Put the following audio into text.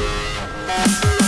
Bye.